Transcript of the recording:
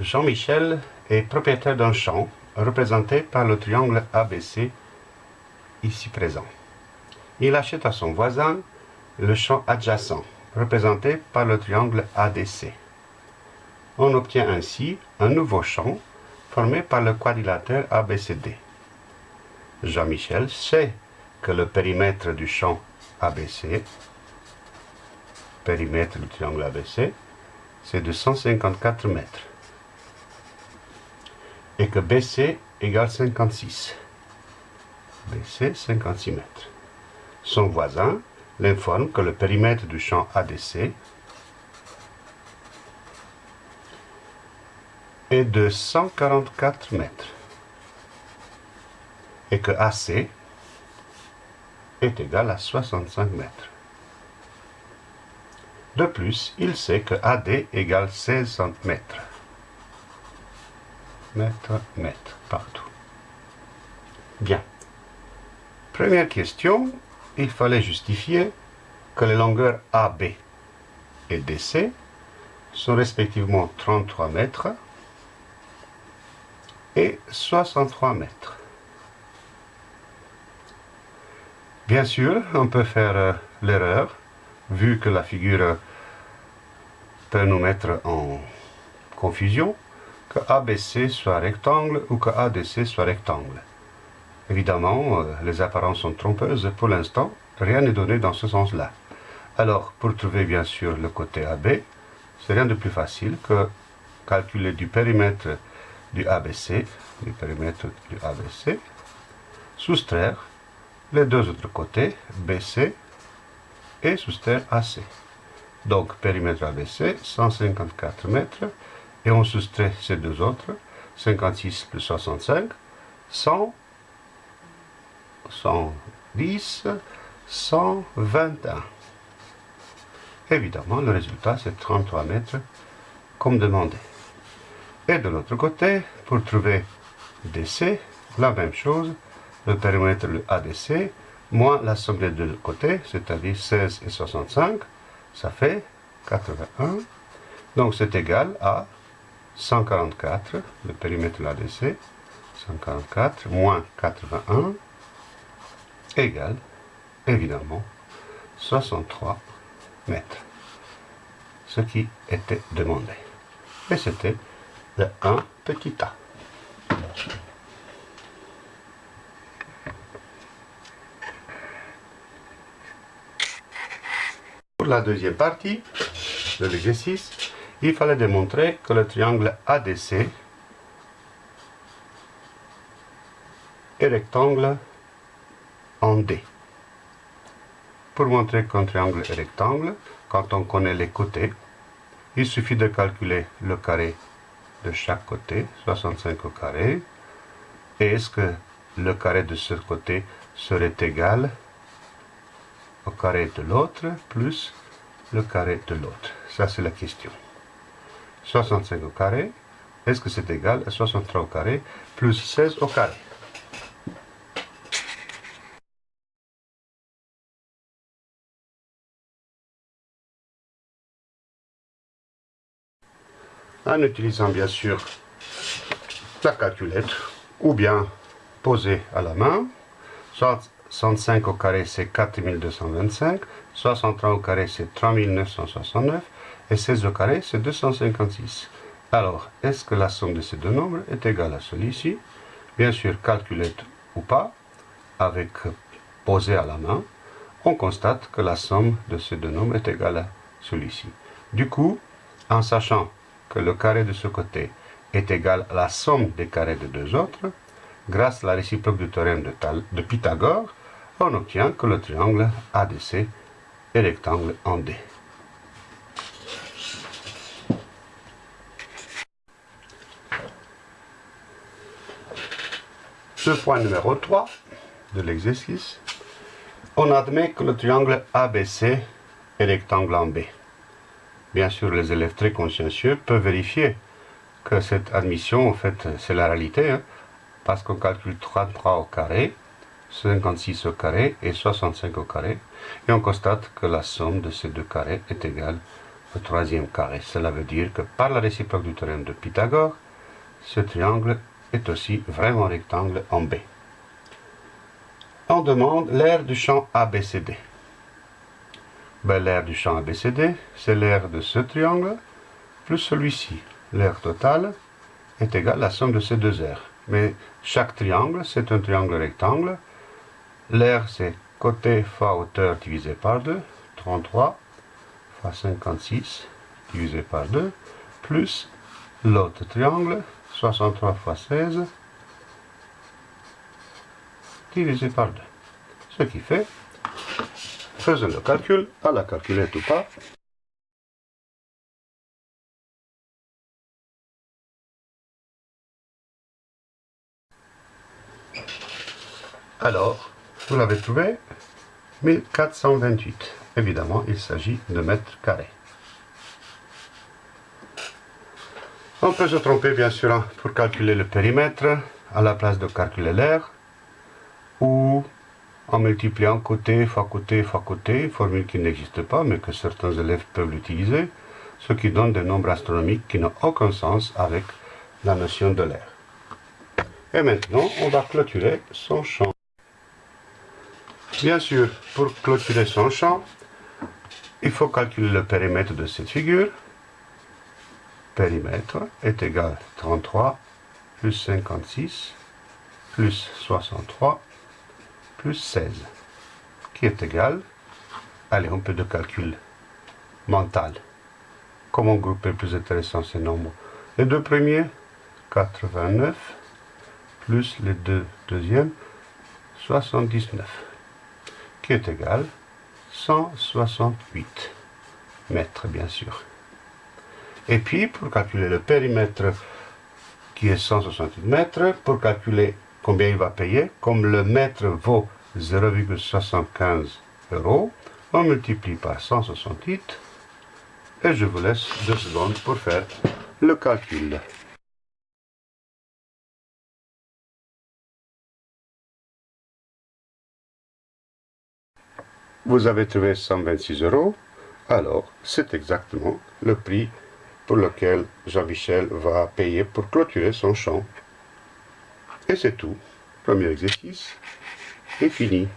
Jean-Michel est propriétaire d'un champ représenté par le triangle ABC ici présent. Il achète à son voisin le champ adjacent représenté par le triangle ADC. On obtient ainsi un nouveau champ formé par le quadrilatère ABCD. Jean-Michel sait que le périmètre du champ ABC, périmètre du triangle ABC, c'est de 154 mètres et que BC égale 56. BC, 56 mètres. Son voisin l'informe que le périmètre du champ ADC est de 144 mètres et que AC est égal à 65 mètres. De plus, il sait que AD égale 16 mètres mètre, mètre, partout. Bien. Première question, il fallait justifier que les longueurs AB et DC sont respectivement 33 mètres et 63 mètres. Bien sûr, on peut faire euh, l'erreur, vu que la figure peut nous mettre en confusion, que ABC soit rectangle ou que ADC soit rectangle. Évidemment, euh, les apparences sont trompeuses. Pour l'instant, rien n'est donné dans ce sens-là. Alors, pour trouver bien sûr le côté AB, c'est rien de plus facile que calculer du périmètre du ABC, du périmètre du ABC, soustraire les deux autres côtés, BC, et soustraire AC. Donc, périmètre ABC, 154 mètres, et on soustrait ces deux autres, 56 plus 65, 100, 110, 121. Évidemment, le résultat, c'est 33 mètres, comme demandé. Et de l'autre côté, pour trouver DC, la même chose, le périmètre le ADC, moins la somme des deux côtés, c'est-à-dire 16 et 65, ça fait 81. Donc c'est égal à 144, le périmètre de l'ADC, 144 moins 81 égale, évidemment, 63 mètres. Ce qui était demandé. Et c'était le 1 petit a. Pour la deuxième partie de l'exercice, il fallait démontrer que le triangle ADC est rectangle en D. Pour montrer qu'un triangle est rectangle, quand on connaît les côtés, il suffit de calculer le carré de chaque côté, 65 au carré, et est-ce que le carré de ce côté serait égal au carré de l'autre plus le carré de l'autre? Ça, c'est la question. 65 au carré, est-ce que c'est égal à 63 au carré plus 16 au carré? En utilisant bien sûr la calculette ou bien poser à la main, 65 au carré c'est 4225, 63 au carré c'est 3969, et 16 au carré, c'est 256. Alors, est-ce que la somme de ces deux nombres est égale à celui-ci? Bien sûr, calculette ou pas, avec posé à la main, on constate que la somme de ces deux nombres est égale à celui-ci. Du coup, en sachant que le carré de ce côté est égal à la somme des carrés de deux autres, grâce à la réciproque du théorème de, de Pythagore, on obtient que le triangle ADC est rectangle en D. Ce point numéro 3 de l'exercice, on admet que le triangle ABC est rectangle en B. Bien sûr, les élèves très consciencieux peuvent vérifier que cette admission, en fait, c'est la réalité, hein, parce qu'on calcule 33 au carré, 56 au carré et 65 au carré, et on constate que la somme de ces deux carrés est égale le troisième carré. Cela veut dire que par la réciproque du théorème de Pythagore, ce triangle est aussi vraiment rectangle en B. On demande l'aire du champ ABCD. Ben, l'aire du champ ABCD, c'est l'aire de ce triangle plus celui-ci. L'aire totale est égale à la somme de ces deux aires. Mais chaque triangle, c'est un triangle rectangle. L'aire, c'est côté fois hauteur divisé par 2, 33 fois 56 divisé par 2, plus l'autre triangle, 63 fois 16 divisé par 2. Ce qui fait, faisons le calcul, à la calculette ou pas, Alors, vous l'avez trouvé 1428. Évidemment, il s'agit de mètres carrés. On peut se tromper, bien sûr, hein, pour calculer le périmètre, à la place de calculer l'air, ou en multipliant côté fois côté fois côté, formule qui n'existe pas, mais que certains élèves peuvent l'utiliser, ce qui donne des nombres astronomiques qui n'ont aucun sens avec la notion de l'air. Et maintenant, on va clôturer son champ. Bien sûr, pour clôturer son champ, il faut calculer le périmètre de cette figure. Périmètre est égal à 33 plus 56 plus 63 plus 16, qui est égal, allez, un peu de calcul mental. Comment grouper plus intéressant ces nombres? Les deux premiers, 89, plus les deux deuxièmes, 79 qui est égal 168 mètres, bien sûr. Et puis, pour calculer le périmètre qui est 168 mètres, pour calculer combien il va payer, comme le mètre vaut 0,75 euros, on multiplie par 168 et je vous laisse deux secondes pour faire le calcul. vous avez trouvé 126 euros, alors c'est exactement le prix pour lequel Jean-Michel va payer pour clôturer son champ. Et c'est tout. Premier exercice est fini.